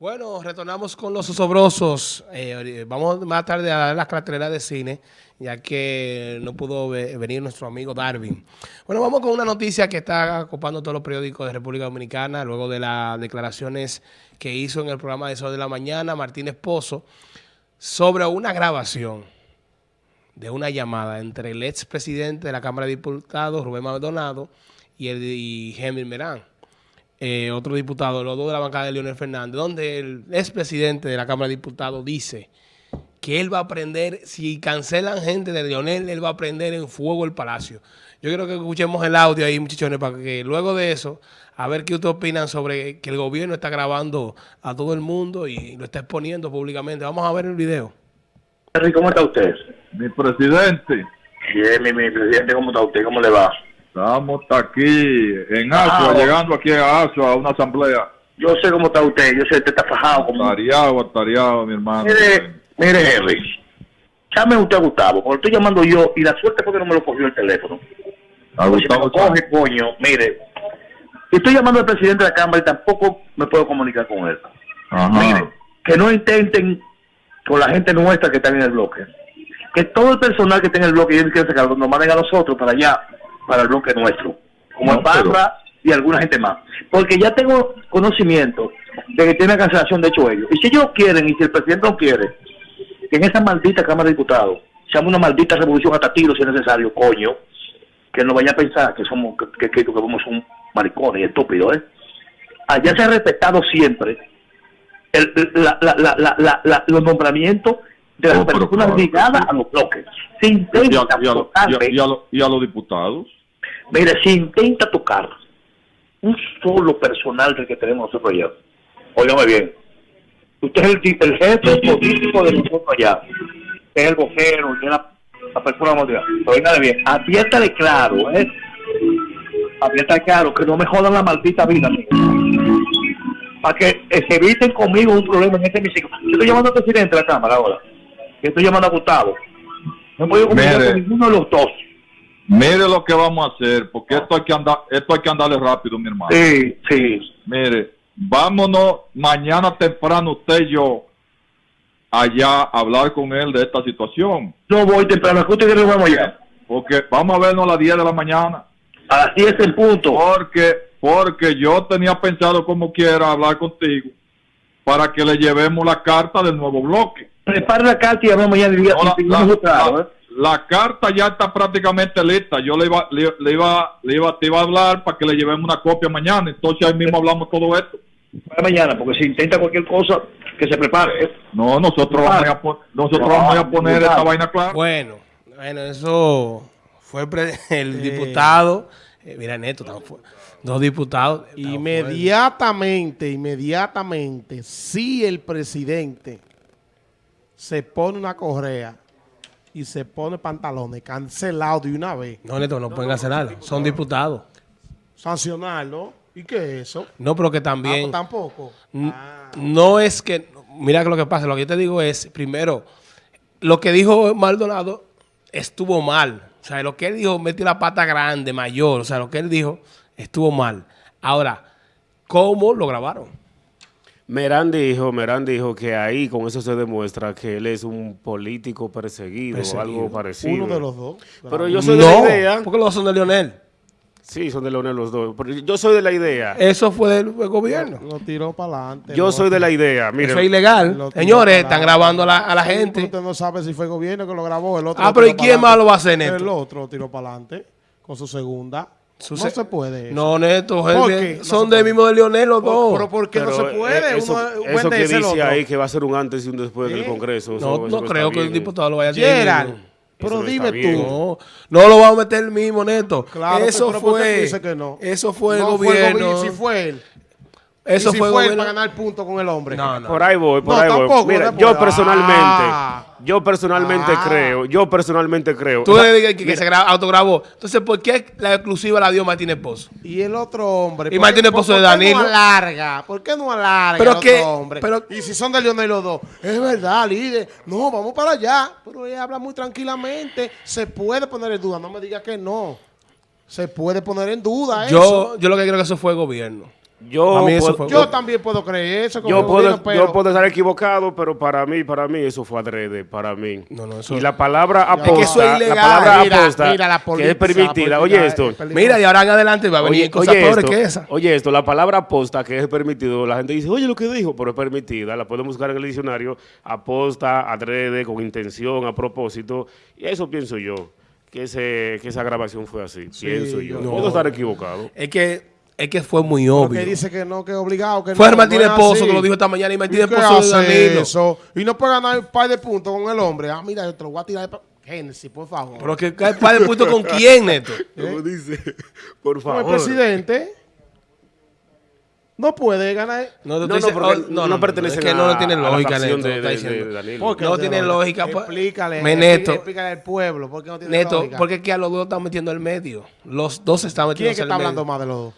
Bueno, retornamos con los osobrosos. Eh, vamos más tarde a dar las carteleras de cine, ya que no pudo venir nuestro amigo Darwin. Bueno, vamos con una noticia que está ocupando todos los periódicos de República Dominicana, luego de las declaraciones que hizo en el programa de Sol de la Mañana Martínez Pozo, sobre una grabación de una llamada entre el expresidente de la Cámara de Diputados, Rubén Maldonado, y, el, y Henry Merán. Eh, otro diputado, los dos de la bancada de Leonel Fernández, donde el expresidente de la Cámara de Diputados dice que él va a prender, si cancelan gente de Leonel, él va a prender en fuego el palacio. Yo quiero que escuchemos el audio ahí, muchachones, para que luego de eso, a ver qué ustedes opinan sobre que el gobierno está grabando a todo el mundo y lo está exponiendo públicamente. Vamos a ver el video. ¿Cómo está usted? Mi presidente. Bien, mi, mi presidente, ¿cómo está usted? ¿Cómo le va? Estamos aquí en Asua, ah, llegando aquí a Asua a una asamblea. Yo sé cómo está usted, yo sé que usted está fajado. Como... Atareado, atareado, mi hermano. Mire, mire, Henry, llame usted a Gustavo, porque estoy llamando yo y la suerte fue que no me lo cogió el teléfono. A Gustavo si me coge, coño, mire, estoy llamando al presidente de la Cámara y tampoco me puedo comunicar con él. Mire, que no intenten con la gente nuestra que está en el bloque. Que todo el personal que está en el bloque y ellos quieren sacarlo, nos manden a nosotros para allá para el bloque nuestro, como el Barra y alguna gente más. Porque ya tengo conocimiento de que tiene cancelación de hecho ellos. Y si ellos quieren, y si el presidente no quiere, que en esa maldita Cámara de Diputados se una maldita revolución hasta tiro si es necesario, coño, que no vaya a pensar que somos que, que, que somos un maricones y estúpidos, ¿eh? Allá se ha respetado siempre el, la, la, la, los nombramientos de las personas ligadas a los bloques. Se intenta y a los diputados. Mire, si intenta tocar un solo personal del que tenemos nosotros allá, óigame bien, usted es el, el jefe político de nosotros allá, es el vocero, es la, la persona mundial. Oígame bien, adviértale claro, ¿eh? Adviértale claro, que no me jodan la maldita vida, Para que se eviten conmigo un problema en este hemiciclo. Yo estoy llamando al presidente de la Cámara ahora. Yo estoy llamando a Gustavo. No puedo comunicar con ninguno de los dos. Mire lo que vamos a hacer, porque esto hay que andar, esto hay que andarle rápido, mi hermano. Sí, sí. Mire, vámonos mañana temprano usted y yo allá a hablar con él de esta situación. No voy temprano, que usted vamos allá. Porque vamos a vernos a las 10 de la mañana. A las 10 el punto. Porque, porque yo tenía pensado como quiera hablar contigo para que le llevemos la carta del nuevo bloque. Prepara la carta y vamos mañana. ¿eh? la carta ya está prácticamente lista. Yo le iba, le, iba, le iba, te iba a hablar para que le llevemos una copia mañana. Entonces ahí mismo hablamos todo esto. Para mañana, porque si intenta cualquier cosa, que se prepare. ¿eh? No, nosotros vamos a, nosotros vamos a poner esta vaina clara. Bueno, bueno, eso fue el, diputado. Eh, mira, Neto, dos diputados. Inmediatamente, inmediatamente, si el presidente se pone una correa y se pone pantalones cancelado de una vez. No, Neto, no, pueden cancelarlo. Son diputados. Sancionarlo. ¿Y qué es eso? No, pero que también... Ah, tampoco. Ah. No es que... Mira que lo que pasa, lo que yo te digo es, primero, lo que dijo Maldonado estuvo mal. O sea, lo que él dijo, metió la pata grande, mayor. O sea, lo que él dijo estuvo mal. Ahora, ¿cómo lo grabaron? Merán dijo, Merán dijo que ahí con eso se demuestra que él es un político perseguido, o algo parecido. Uno de los dos. Pero yo soy de la idea... porque los dos son de Leonel. Sí, son de Leonel los dos. Pero yo soy de la idea. Eso fue del, gobierno. Lo, tiró para adelante. Yo soy de la idea. Eso es ilegal. Señores, están grabando a la, a la gente. Usted no sabe si fue el gobierno que lo grabó. El otro ah, pero ¿y quién más lo va a hacer, Neto? El otro tiró para adelante con su segunda no se puede. No, Neto, son del mismo de Leonel los dos. Pero ¿por qué no se puede? Eso, eso que dice ahí que va a ser un antes y un después del Congreso. No, no creo que el diputado lo vaya a hacer. pero dime tú. No, lo va a meter el mismo, Neto. Claro, eso fue. Dice que no. Eso fue el gobierno. si fue él. Eso si fue, fue él para ganar punto con el hombre. No, no. Por ahí voy, por ahí voy. Mira, yo personalmente, ah. Yo personalmente ah. creo, yo personalmente creo. Tú le digas que, se autograbó. Entonces, ¿por qué la exclusiva la dio Martín Esposo? Y el otro hombre. Y Martín Esposo de Danilo. ¿Por qué no alarga? ¿Por qué no alarga pero el que, otro hombre? Pero, y si son de Leonel los dos. Es verdad, líder. No, vamos para allá. Pero ella habla muy tranquilamente. Se puede poner en duda. No me diga que no. Se puede poner en duda yo, Yo lo que creo que eso fue el gobierno. Yo, puedo, fue- Yo también puedo creer eso. como yo, puedo, pero- yo puedo estar equivocado, pero para mí, para mí, eso fue adrede, para mí. No, no, eso- Y la palabra que eso aposta, es ilegal. la palabra Mira, aposta, mira, la que política, es permitida. la Oye esto, es. Mira, y ahora en adelante va a venir Oye, cosas oye peores esto, que esa. oye esto, la palabra aposta que es permitido, la gente dice, oye lo que dijo, pero es permitida, la podemos buscar en el diccionario, aposta, adrede, con intención, a propósito, y eso pienso yo, que, ese, que esa grabación fue así, pienso yo. yo- Puedo estar equivocado. Es que, es que fue muy Porque obvio. dice que no, que es obligado. Que Fue no, el Martínez no es Pozo así. que lo dijo esta mañana y Martínez ¿Y Pozo de hace Danilo. eso? Y no puede ganar un par de puntos con el hombre. Ah, mira, yo te lo voy a tirar. de Génesis, por favor. Pero que cae para el punto con quién, Neto. Como dice, por Con el favor. presidente no puede ganar. No, No, estoy no, porque oh, no pertenecen Es que a- no lo tiene a la lógica, Neto. de- de- de Danilo. ¿Por qué No no tiene lógica. pues. Explícale. Me, Neto. Explícale al pueblo. ¿Por qué no tiene Neto, lógica? porque es que a los dos están metiendo el medio. Los dos se están ¿Quién metiendo es que está hablando más de los dos?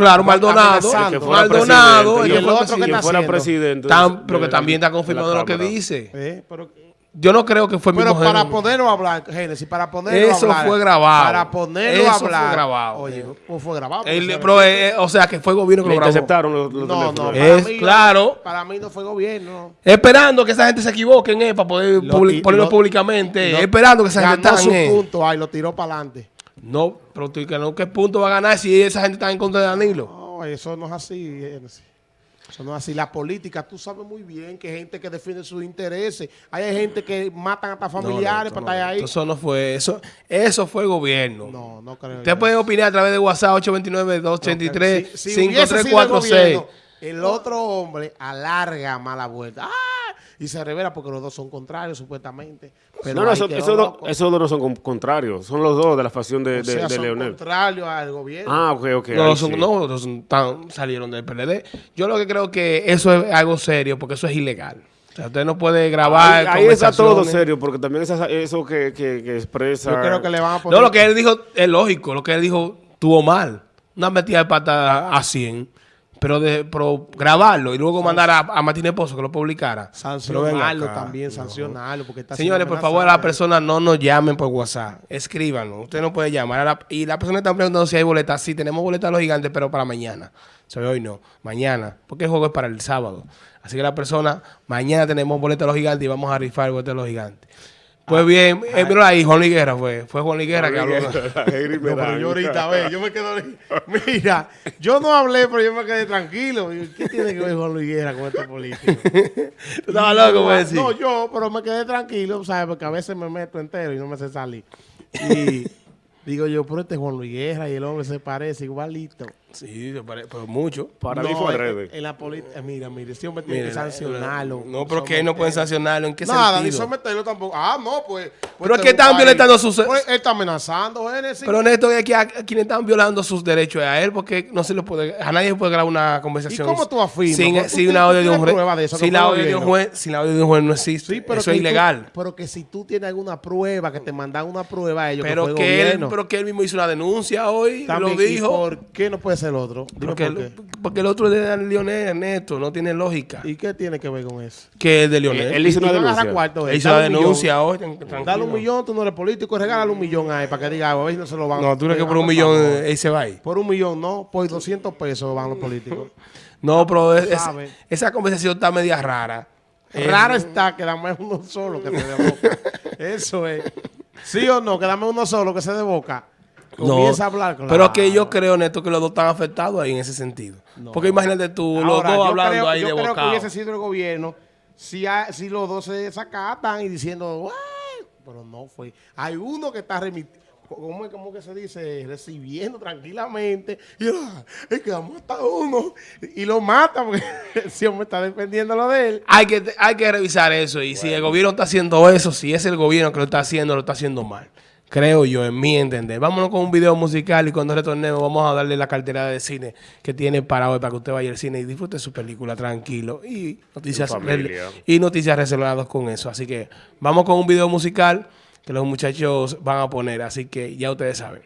Claro, Maldonado. Maldonado. y el fue otro que está fuera haciendo? presidente. Tan- de- pero que también está confirmando lo que dice. Eh, pero Yo no creo que fue pero mismo para ponerlo a hablar, Génesis, para ponerlo Eso a hablar. fue grabado. Para ponerlo Eso a fue hablar. grabado. Oye, pues fue grabado. El- se- pero, eh, o sea, que fue el gobierno que Le lo grabó. interceptaron los, los no, no, para Es mí, claro. Para mí no fue gobierno. Esperando que esa gente se equivoquen, eh, para poder Lo ponerlo lo- públicamente. lo- esperando que esa gente están, su punto, ay, lo tiró para adelante. No, pero tú que no, ¿qué punto va a ganar si esa gente está en contra de Danilo? No, eso no es así. Génesis. Eso no es así. La política, tú sabes muy bien que hay gente que defiende sus intereses. Hay gente que matan hasta familiares No, no, para estar ahí. Eso no fue, eso, eso fue gobierno. No, no creo. Usted puede opinar a través de WhatsApp 829-283-5346. Si, si el otro hombre alarga mala vuelta. ¡Ah! Y se revela porque los dos son contrarios, supuestamente. Pero No, no, eso- esos dos esos dos no son con- contrarios, son los dos de la facción de, O sea, de- son Leonel. contrarios al gobierno. Ah, ok, ok. No, ahí son- sí. no, no son tan- salieron del PLD. Yo lo que creo que eso es algo serio porque eso es ilegal. O sea, usted no puede grabar Ahí, ahí está todo serio, porque también esa- eso que, que, que expresa... Yo creo que le van a poner. No, lo que él dijo es lógico. Lo que él dijo tuvo mal. Una metida de pata a 100. Pero, de, pero grabarlo y luego mandar a, a Martínez Pozo que lo publicara. Sancionarlo acá. también, sancionarlo. Porque está Señores, por favor, a las personas no nos llamen por WhatsApp. Escríbanos. Usted no puede llamar. a la- y las personas están preguntando si hay boletas. Sí, tenemos boletas a los gigantes, pero para mañana. O sea, hoy no. Mañana. Porque el juego es para el sábado. Así que la persona, mañana tenemos boletas a los gigantes y vamos a rifar boletas a los gigantes. Pues bien, eh, mira ahí, Juan Liguera fue. Fue Juan Liguera que habló. No, pero yo ahorita, ve, yo me quedo Mira, yo no hablé, pero yo me quedé tranquilo. ¿Qué tiene que ver Juan Luis Guerra con estos políticos? Tú estabas loco, voy a decir. No, yo, pero me quedé tranquilo, ¿sabes? Porque a veces me meto entero y no me sé salir. Y digo yo, pero este es Juan Luis Guerra y el hombre se parece igualito. Sí, pero mucho. Para No, mí fue en- adrede. En la política, mira, mire, este hombre tiene que sancionarlo. No, pero que no pueden sancionarlo. ¿En qué Nada, ni sentido? someterlo tampoco. Ah, no, pues. pues Pero es que están violentando sus- Pues él está amenazando, Génesis. Pero Néstor, es que a, a quienes están violando sus derechos es a él, porque no se le puede, a nadie puede grabar una conversación. ¿Y cómo tú afirmas? Sin, sin tú- una audio de un juez. sin la audio de un juez, sin la audio de un juez no existe. Sí, pero Eso es tú- ilegal. pero que si tú tienes alguna prueba, que te mandan una prueba a ellos, Pero que, él, pero que él mismo hizo una denuncia hoy, lo ¿y dijo. ¿Por qué no puede el otro? Dime Porque, por qué. el, porque el otro es de Lionel Ernesto, no tiene lógica. ¿Y qué tiene que ver con eso? Que es de Lionel. él hizo una denuncia. cuarto, Él eh, hizo denuncia millón. hoy. Dale un millón, tú no eres político, regálale un millón ahí para que diga, a ver si no se lo van No, tú crees que por un millón favor. eh, él se va ahí. Por un millón, no, por 200 pesos van los políticos. No, pero es- es- sabe. esa conversación está media rara. Eh, Raro está que dame uno solo que se de boca. Eso es. ¿Sí o no? Que dame uno solo que se de boca. No, Comienza a hablar. claro. Pero que yo creo, Neto, que los dos están afectados ahí en ese sentido. Porque imagínate tú, los dos hablando creo, ahí yo de que bocado. hubiese sido el gobierno si, ha- si los dos se desacatan y diciendo, pero no fue. Hay uno que está remitiendo. ¿Cómo, es- cómo que se dice? Recibiendo tranquilamente. Y ah, es que mata a uno. Y lo mata porque ese hombre está defendiendo lo de él. Hay que, hay que revisar eso. Y si el gobierno está haciendo eso, si es el gobierno que lo está haciendo, lo está haciendo mal. Creo yo, en mi entender. Vámonos con un video musical y cuando retornemos vamos a darle la cartera de cine que tiene para hoy, para que usted vaya al cine y disfrute su película tranquilo. Y noticias, y noticias relacionadas con eso. Así que vamos con un video musical que los muchachos van a poner. Así que ya ustedes saben.